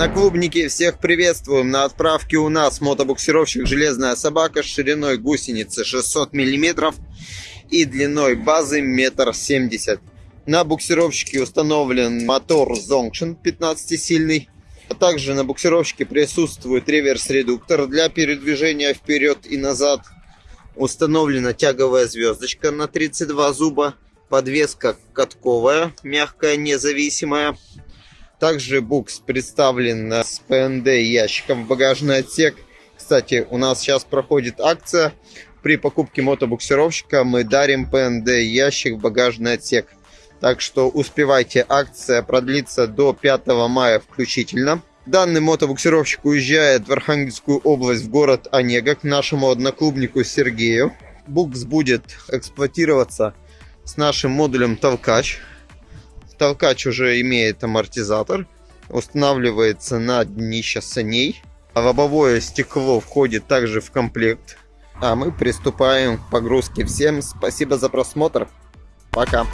Одноклубники, всех приветствуем! На отправке у нас мотобуксировщик «Железная собака» с шириной гусеницы 600 мм и длиной базы 1,70 м. На буксировщике установлен мотор Zonction 15-сильный. А также на буксировщике присутствует реверс-редуктор для передвижения вперед и назад. Установлена тяговая звездочка на 32 зуба. Подвеска катковая, мягкая, независимая. Также букс представлен с ПНД ящиком в багажный отсек. Кстати, у нас сейчас проходит акция. При покупке мотобуксировщика мы дарим ПНД ящик в багажный отсек. Так что успевайте, акция продлится до 5 мая включительно. Данный мотобуксировщик уезжает в Архангельскую область, в город Онега, к нашему одноклубнику Сергею. Букс будет эксплуатироваться с нашим модулем толкач. Толкач уже имеет амортизатор, устанавливается на днище саней. А лобовое стекло входит также в комплект. А мы приступаем к погрузке. Всем спасибо за просмотр. Пока.